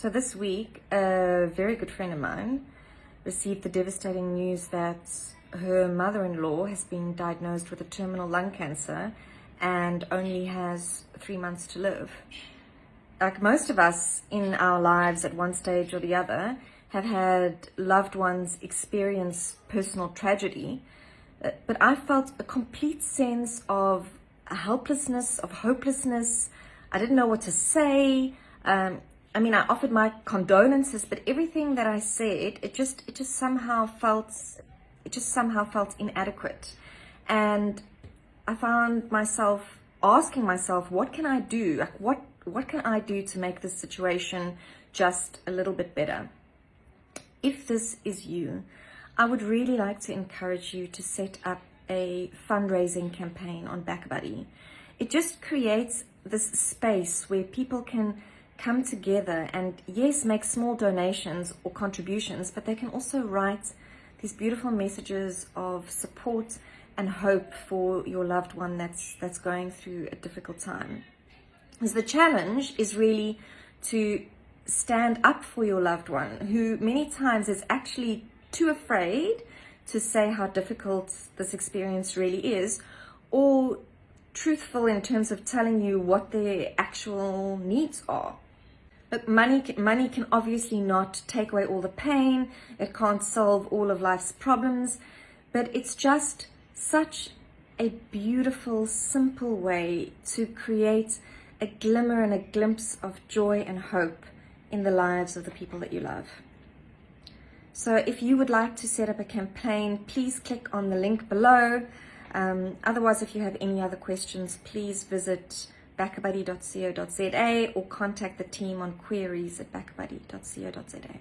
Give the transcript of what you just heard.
So this week, a very good friend of mine received the devastating news that her mother-in-law has been diagnosed with a terminal lung cancer and only has three months to live. Like most of us in our lives at one stage or the other have had loved ones experience personal tragedy, but I felt a complete sense of helplessness, of hopelessness. I didn't know what to say. Um, I mean, I offered my condolences, but everything that I said, it just, it just somehow felt, it just somehow felt inadequate. And I found myself asking myself, what can I do? Like, what, what can I do to make this situation just a little bit better? If this is you, I would really like to encourage you to set up a fundraising campaign on BackaBuddy. It just creates this space where people can come together and yes, make small donations or contributions, but they can also write these beautiful messages of support and hope for your loved one that's, that's going through a difficult time. Because the challenge is really to stand up for your loved one who many times is actually too afraid to say how difficult this experience really is or truthful in terms of telling you what their actual needs are. Look, money, money can obviously not take away all the pain. It can't solve all of life's problems, but it's just such a beautiful, simple way to create a glimmer and a glimpse of joy and hope in the lives of the people that you love. So if you would like to set up a campaign, please click on the link below. Um, otherwise, if you have any other questions, please visit backabuddy.co.za or contact the team on queries at backabuddy.co.za.